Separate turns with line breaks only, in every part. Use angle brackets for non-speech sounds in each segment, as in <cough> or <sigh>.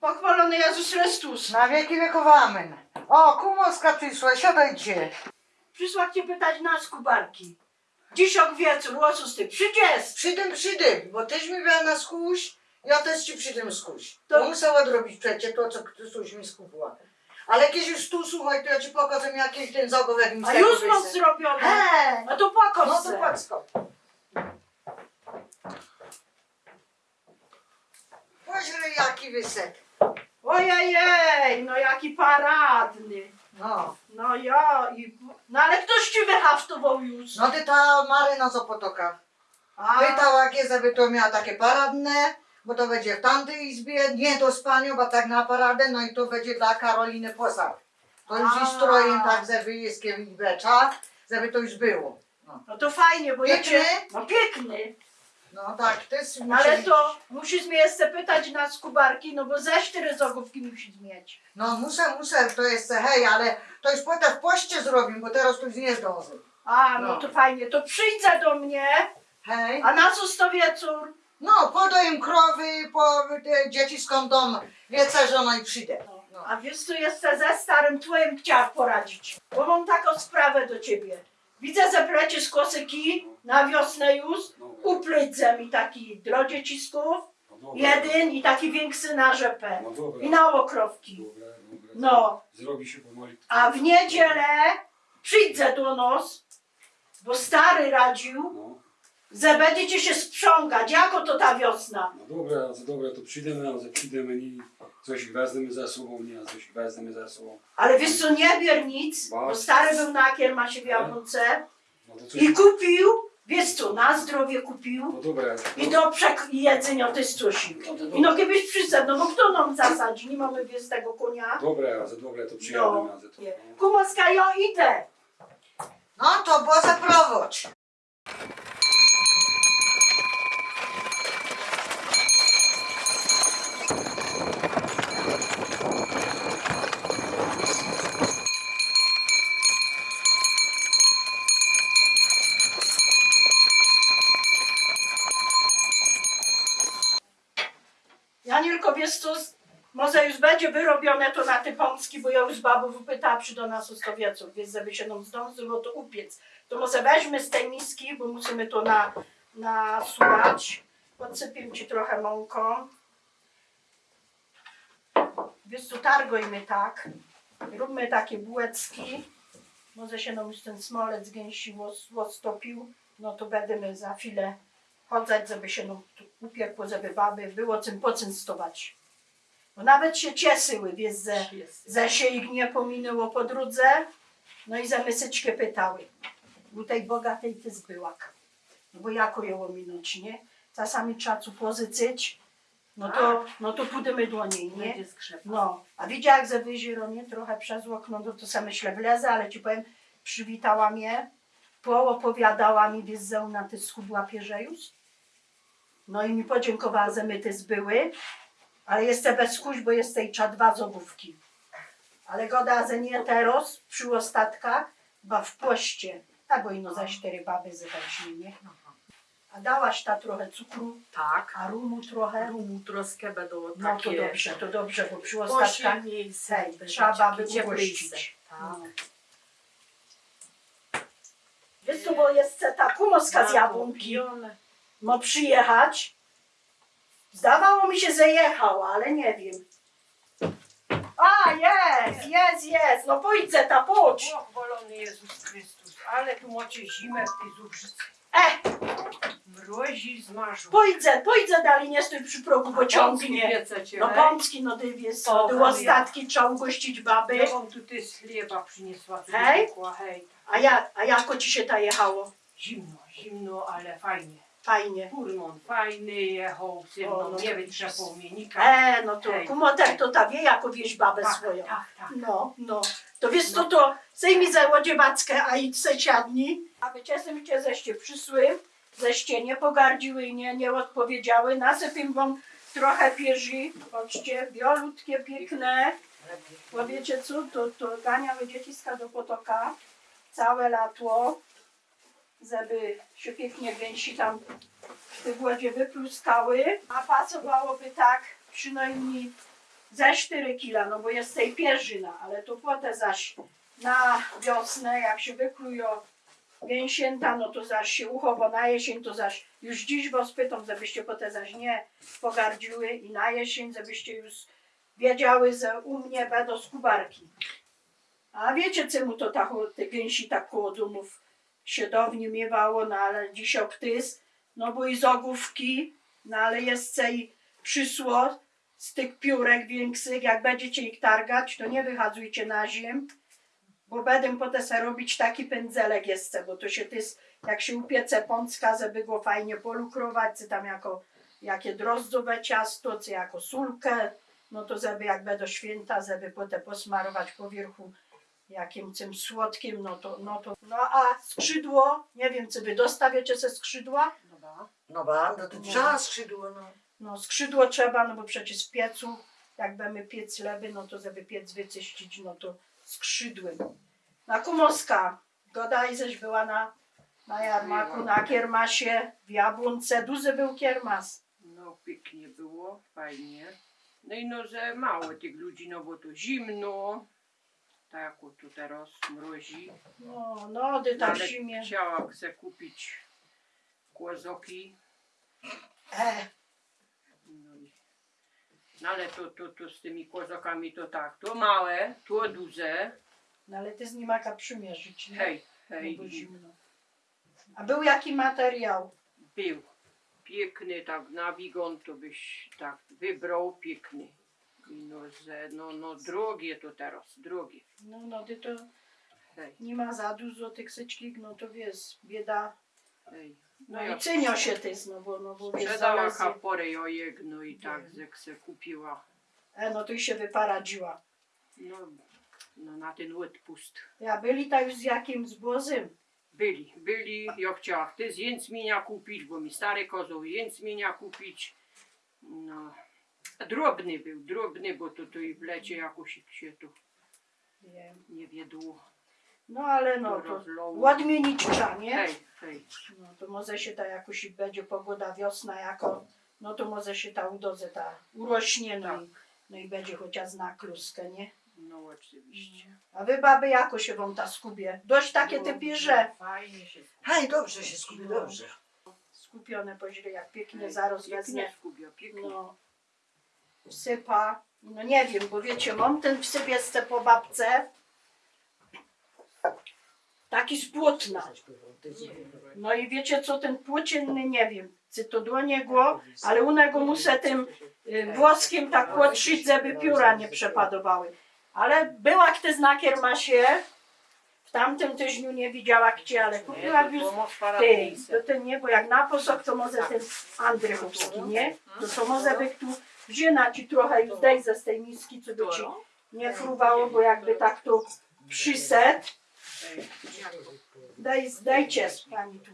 błogosławiony Jezus Chrystus.
Na wieki wieków amen. O, kumoska przyszła, siadajcie.
Przysłał cię pytać nas, Kubarki. Dziś o wieczór, łosus ty przyjdziesz.
Przyjdem, przyjdem, bo tyś mi miała na skuś, ja też ci przyjdem skuś.
To-
To musiała zrobić przecież to, co ktoś mi skupiła. Ale jakieś już tu, słuchaj, to ja ci pokażę, jaki ten zagowek mi
A już mam zrobione.
He,
No to płakał
no to płacko. Poźle jaki wysek.
Ojej, no jaki paradny.
No.
No ja i... No ale ktoś ci wyhaftował już.
No ty ta Maryna z Opotoka.
A,
Pytała, jakie żeby to miała takie paradne, bo to będzie w tamtej izbie, nie do spania, bo tak na paradę, no i to będzie dla Karoliny Posad. To już
A.
jest strojem tak, żeby jest becza, żeby to już było.
no to fajnie, bo ja cię... No piękny.
No tak, to jest...
Ale to musisz mnie jeszcze pytać na skubarki, no bo ze cztery zagłówki musisz mieć.
No muszę, muszę, to jest hej, ale to już potem w poście zrobię, bo teraz tu już nie zdążę.
A, no,
No.
to fajnie. To przyjdź do mnie,
Hej.
a na co wieczór?
No, podaję krowy, po te dzieci skądą, wiece, że no i przyjdę. No.
A wiesz co, jeszcze ze starym twoim chciałam poradzić. Bo mam taką sprawę do ciebie. Widzę, że pleciesz kosyki na wiosnę już. Uplyć ze mi taki drodziecisków,
No
jeden i taki większy na rzepę.
No dobra.
I na okrowki.
Dobra, dobra.
No.
Zrobi się.
A w niedzielę przyjdę do nos, bo stary radził,
No,
że będziecie się sprzągać, jako to ta wiosna.
no dobra, to dobra, to przyjdziemy, a przyjdziemy i coś wezmemy za sobą, nie, a coś wezmemy za sobą.
Ale wiesz co, nie bier nic, bo stary był na kiermasie w Jabłonce
No
i kupił, wiesz co, na zdrowie kupił
No dobra.
i do przek- jedzenia jest coś.
No to
I
dobra.
no kiedyś przyszedł, no bo kto nam zasadzi, nie mamy wiesz tego konia.
Dobra, za dobra, to przyjadę
No,
na to.
nie. Kumoska, ja idę.
No to było zaprowadź.
Janielko, wiesz co, może już wyrobione to na te pączki, bo ja już babu wypytała przy do nas ostowieców, więc żeby się nam zdążyło to upiec. To może weźmy z tej miski, bo musimy to na, nasuwać. Podsypię ci trochę mąką. Wiesz co, targojmy tak. Róbmy takie bułeczki. Może się nam już ten smolec gęsi stopił. No to będziemy za chwilę chodzać, żeby się nam upiekło, żeby baby było czym poczęstować. Bo nawet się cieszyły, wiesz, że, że się ich nie pominęło po drodze. No i za mysyczkę pytały. U tej bogatej ty zbyłak. No bo jako ją ominąć, nie? Czasami trzeba tu pozyczyć. No to, no to pójdziemy do niej, nie? No, a widziała jak za jezioro, nie? Trochę przez okno, no to sobie myślę, wlezę, ale ci powiem, przywitała mnie, poopowiadała mi, wiesz, ona ty schudła pierzejusz. No i mi podziękowała, że my ty zbyły, ale jestem bez chuś, bo jest tej cza dwa zobówki. Ale goda, że nie teraz, przy ostatkach, bo w poście, a bo ino za cztery baby zeweźmie, nie? A dałaś ta trochę cukru,
Tak.
a rumu trochę?
Rumu troskę będą
No to
takie
dobrze, to dobrze, bo przy ostatkach Hej, trzeba
takie
by
cieplejsze.
ugościć.
Tak.
No. Wiesz co, bo jest ta kumoska z jabłonki, ma przyjechać. Zdawało mi się, że jechała, ale nie wiem. A, jest, jest, jest, no pójdźcie ta, pójdź.
Pochwalony Jezus Chrystus, ale tu macie zimę w tej zubrzycy.
E,
Mrozi zmarzu.
pójdźcie, pójdźcie dalej, nie stój przy progu, bo ciągnie. No pączki, no ty wiesz,
O,
były ostatki, trzeba ugościć baby.
Ja wam tutaj z chleba przyniosła.
Hej.
piekła, hej.
A, ja, a jako ci się ta jechało?
Zimno, zimno, ale fajnie.
Fajnie.
Furman fajny jechał, ze
O,
mną
no
nie
to-
wytrzepał mnie nika.
E, no to kumotek to ta wie, jako wieś babę
tak,
swoją.
tak, tak.
No, no. To wiesz co, to zajmij za łodziewackę, a idź se siadni. Aby cieszymy cię, zeście przysły, zeście nie pogardziły i nie, nie odpowiedziały. Nasypim wam trochę pierzi, patrzcie, biolutkie, piękne. Bo wiecie co, to, to ganiały dzieciska do potoka całe lato, żeby się pięknie gęsi tam w tej wodzie wypluskały. A pasowałoby tak przynajmniej ze 4 kila, no bo jest tej pierzyna, ale to potem zaś na wiosnę, jak się wyklują mięsięta, no to zaś się uchowo na jesień, to zaś już dziś was pytam, żebyście potem zaś nie pogardziły i na jesień, żebyście już wiedziały, że u mnie będą skubarki. A wiecie, czemu to tak, te gęsi tak koło domów się dawniej miewało, no ale dziś oktys, no bo i z ogówki, no ale jest cej przysło z tych piórek większych, jak będziecie ich targać, to nie wychadzujcie na ziem, bo będę potem robić taki pędzelek jeszcze, bo to się tys, jak się upiece pącka, żeby go fajnie polukrować, czy tam jako jakie drozdzowe ciasto, czy jako sulkę, no to żeby jak będą święta, żeby potem posmarować po wierchu jakim tym słodkim, no to, no to, no a skrzydło, nie wiem, czy wy dostawiecie ze skrzydła?
No ba, no to trzeba skrzydło, no.
No skrzydło trzeba, no bo przecież w piecu, jak będziemy piec lewy, no to żeby piec wyczyścić, no to skrzydłem. Na Kumoska, Goda żeś była na, na jarmaku, na kiermasie, w Jabłonce, duży był kiermas.
No pięknie było, fajnie. No i no, że mało tych ludzi, no bo to zimno. Tak jak tu teraz mrozi.
No, no, ty tam w
Ale
zimie.
chciałam se kupić kłozoki.
E,
No, i, no ale to, to, to z tymi kłozokami to tak, to małe, to duże.
no ale ty z nim jaka przymierzyć, nie?
Hej,
No
hej,
bo zimno. A był jaki materiał?
był piękny, tak na wigon to byś tak wybrał piękny. No, że, no, no drogie to teraz, drogie.
No, no, ty to
Hej,
nie ma za dużo tych syczkich, no to wiesz, bieda.
hej.
No i cynio się ty, no bo, no bo wiesz,
Sprzedała
zależy.
kaporę jojek, no i tak jak se kupiła.
E, no to i się wyparadziła.
No, no na ten odpust.
Ja byli tak już z jakim zbłozym.
Byli, byli, ja chciałam ty z jęcmienia kupić, bo mi stary kozioł jęcmienia kupić. No, drobny był, drobny, bo to, to i w lecie jakoś się to
Wiem.
nie wiedło.
No ale no
to rozlało.
odmienić trzeba, nie?
Hej, hej.
No to może się ta jakoś i będzie pogoda wiosna jako, no to może się ta udoze ta urośnie, no,
Tak.
i, no i będzie chociaż na kluskę, nie?
No oczywiście.
A wy baby jako się wam ta skubie? Dość takie te pierze
Fajnie się
Hej, dobrze się skupi, dobrze.
skupione po źle, jak pięknie zaraz wezmę.
Pięknie skubia, pięknie.
No, wsypa. No nie wiem, bo wiecie, mam ten wsyp jeszcze po babce. Taki z płótna. No i wiecie co, ten płócienny, nie wiem, czy to do niego, ale u niego muszę tym y, włoskiem tak łotrzyć, żeby pióra nie przepadowały. Ale była kto z nakiermasie, w tamtym tygodniu nie widziała gdzie, ale kupiła już ty, to ten nie, bo jak na posok, to może ten Andrychowski, nie? To to może by tu wzięła ci trochę już dej ze z tej miski, co by ci nie fruwało, bo jakby tak tu przyset, daj, dajcie pani tu.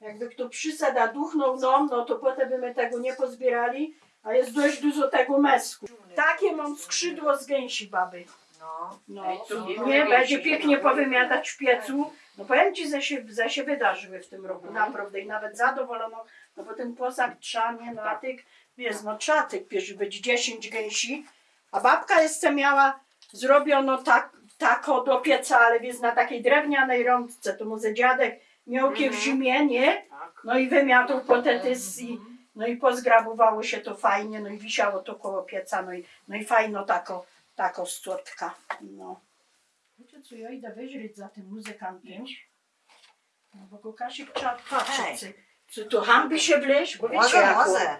Jakby kto przyset, a duchnął nam, no to potem by my tego nie pozbierali, a jest dość dużo tego mesku. Takie mam skrzydło z gęsi baby.
No.
No,
nie
będzie pięknie powymiatać w piecu. No powiem Ci, że się, że się wydarzyły w tym roku, naprawdę. I nawet zadowolono, no bo ten posag trzanie, no a tych, wiesz, no trzeba tych pierzy być 10 gęsi. A babka jeszcze miała, zrobiono tak, tako do pieca, ale wiesz, na takiej drewnianej rączce, to może dziadek miał kie w
Mhm.
zimie, nie?
Tak.
No i wymiatał potetys i, no i pozgrabowało się to fajnie, no i wisiało to koło pieca, no i, no i fajno tako, tako słodka. No. Wiecie co, ja idę wyźryć za tym muzykantem. No bo go Kasik trzeba patrzeć, czy, czy to hambi się wleźć, bo wiecie
Może, może.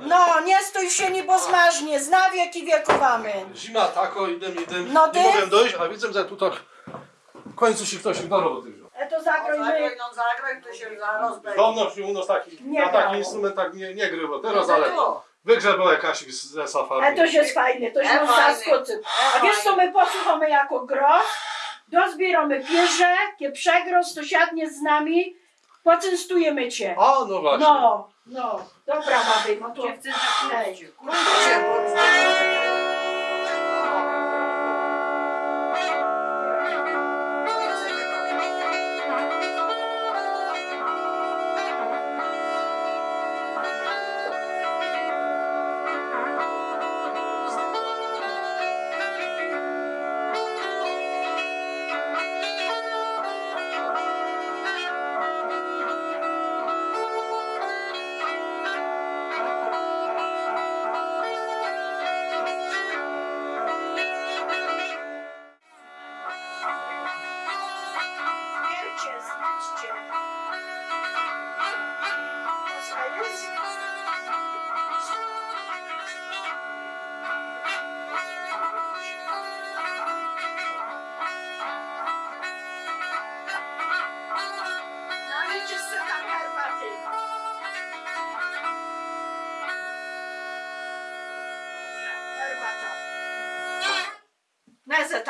No, nie stój się, nie bo zmarznie, zna wieki wiekowy.
Zima tako, idę, idę.
No
nie
ty?
mogłem dojść, a widzę, że tu tak w końcu się ktoś do roboty wziął.
E to my.
Zagraj, no zagraj, to się zaraz będzie.
Dawno się u nas taki,
Nie
na
grało.
taki instrument tak nie, nie grywał. Teraz ale wygrzebał jakaś z- ze
E
safari.
to jest fajnie, to
E,
się
fajnie.
zaskoczy. A wiesz co my posłuchamy jako gro? Dozbieramy pierze, kie przegrost, to siadnie z nami, poczęstujemy cię.
O, no właśnie.
No, no, dobra baby, no to
Dziewczę
hej. Wiercie,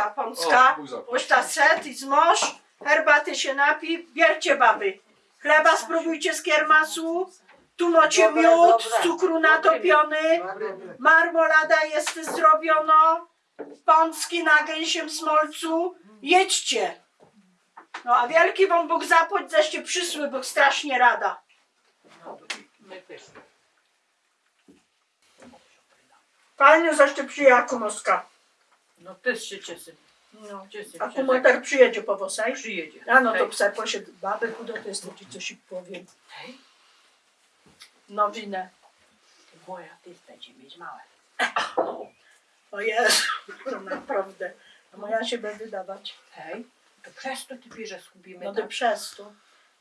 Nezeta pomska.
O, Bóg zapłać.
Boś ta set i zmoż, herbaty się napi, bierzcie baby. Chleba spróbujcie z kiermasu, tu macie
Dobre,
miód,
dobre.
z cukru natopiony, marmolada jest zrobiono, pączki na gęsiem smolcu, jedźcie. No a wielki wam Bóg zapłać, zaście przysły, Bóg strasznie rada. Fajnie zaście przyjaku Moska.
No też się cieszę.
No.
Cieszę
A
się,
kumotar przyjedzie po wosaj?
że przyjedzie.
A no to psa posiedł baby chudo, to jest to ci coś i powiem.
Hej.
Nowinę.
Moja też będzie mieć małe.
O Jezu, to naprawdę. A moja się będzie wydawać.
Hej, to przez to ty bierze zgubimy.
No
tak?
to przez to.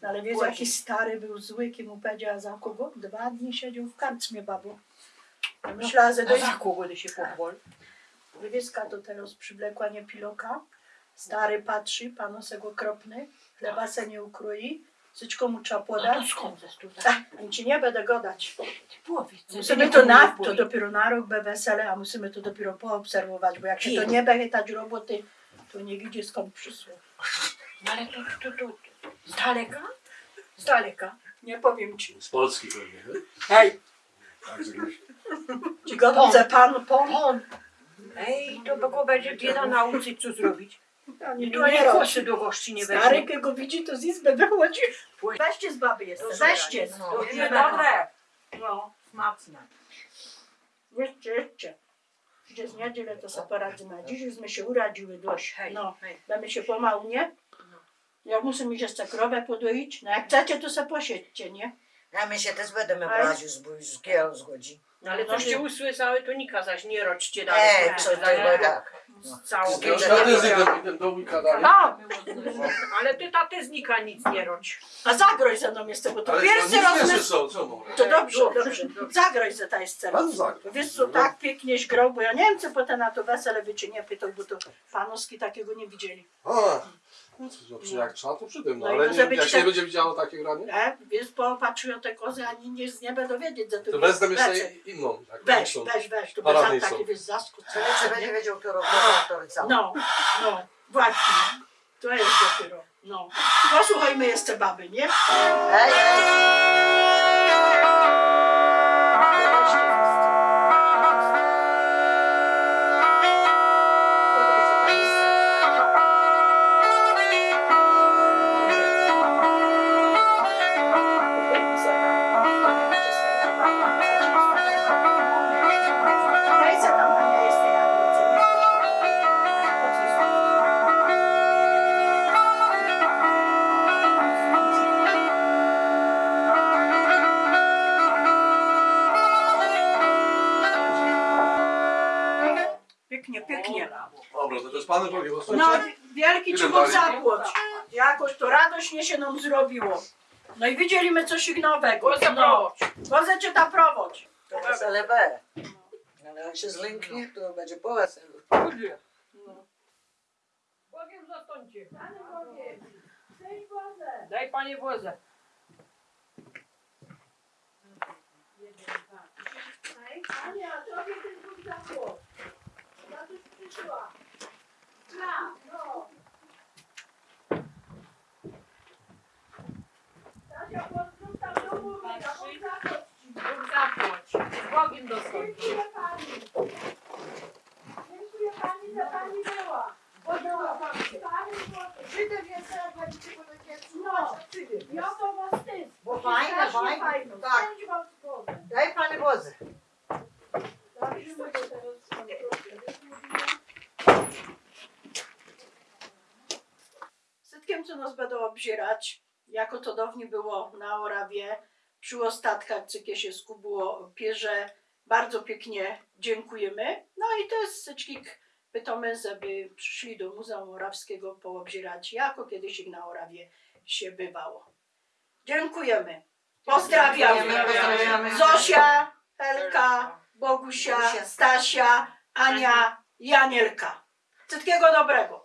No ale wiesz, jaki stary był zły, kim mu powiedziała za kogo? Dwa dni siedział w karczmie, babu. Ja myślała, że jest
za kogo ty się pochwal?
Wywieska to teraz przywlekła nie piloka. Stary patrzy, panosek okropny, chleba se nie ukroi, wszystko mu trzeba
A to
podać.
skąd ze tu?
Ach, ani ci nie będę godać.
Powiedz.
Musimy to na, to dopiero na rok be wesele, a musimy to dopiero poobserwować, bo jak się to nie będzie tać roboty, to nie widzi skąd przyszło.
No ale to, to, to, z daleka? Z daleka.
Nie powiem ci.
Z Polski pewnie. nie?
Hej,
Tak,
ci godą ze pan, pan.
On. Ej, to go będzie bieda nauczyć, co zrobić.
Ani
I
tu robi.
kosy do gości nie
Stary,
weźmie.
kogo widzi, to z izby wychodzi. Weźcie z baby
Dobrze,
weźcie.
no.
To nie dobre.
No,
Smaczne.
jedźcie, jedźcie. Gdzie z niedzielę to sobie poradzimy. Dziś już my się uradziły dość.
Hej,
No, damy się pomału, nie? Ja muszę mi jeszcze krowę podoić. No jak chcecie, to se posiedźcie, nie?
A my się też będziemy brać już, bo już kiel zgodzi.
No ale
No,
coście
nie.
usłyszały, to Nika zaś nie rodźcie dalej.
Ej, co to chyba tak.
Całą
nie
wujka dalej.
No, <laughs>
Ale ty taty z Nika nic nie rodź.
a zagroź ze mną jeszcze, bo to pierwszy
to
raz
nic
my...
nie są, co mogę?
To dobrze,
Dobrze,
dobrze. Zagroź ze ta jest
Pan
teraz.
zagra.
Wiesz co, tak pięknieś grał, bo ja nie wiem, co potem na to wesele wy czy nie pytał, bo to panoski takiego nie widzieli.
A, no to, to, jak trzeba, to przy tym. No,
No i
ale nie, jak się nie
tak-
będzie widziało takie granie,
E, wiesz, popatrzył te kozy, ani nie z nieba dowiedzieć, że to
to
jest
wezmę jeszcze
beczek.
Inną. Jak
Weź,
większą.
weź, weź, to
są.
taki wiesz, zaskut.
Czy będzie wiedział, kto robi.
No, no, właśnie. To jest dopiero. No. Posłuchajmy jeszcze baby, nie?
Hej,
dali?
zapłać. Jakoś to radośnie się nam zrobiło. No i widzieliśmy coś nowego.
Go
No. Wozę cię tam prowadź.
To wesele B. Ale jak się zlęknie, to będzie po weselu.
Bogiem zastąpcie. Daj panie wozę.
Ania, tobie ten Bóg zapłać. Ja tu przyszła. Na, no. Dziękuję pani. Dziękuję pani, że pani była. Podała pani.
Żydem jest, jak będziecie po takie
No. Ja to was wstyd.
Bo fajne, fajne. Tak. Daj Panie Boże.
Setkiem, co nas będą obzierać, jako to dawniej było na Orawie, przy ostatkach, co się skubiło pierze, bardzo pięknie dziękujemy. No i to jest syczkik, pytamy, żeby przyszli do Muzeum Orawskiego poobzierać, jako kiedyś ich na Orawie się bywało. Dziękujemy. Pozdrawiamy.
Dziękujemy, pozdrawiamy.
Zosia, Helka, Bogusia,
Bogusia.
Stasia, Ania i Anielka. Wszystkiego dobrego.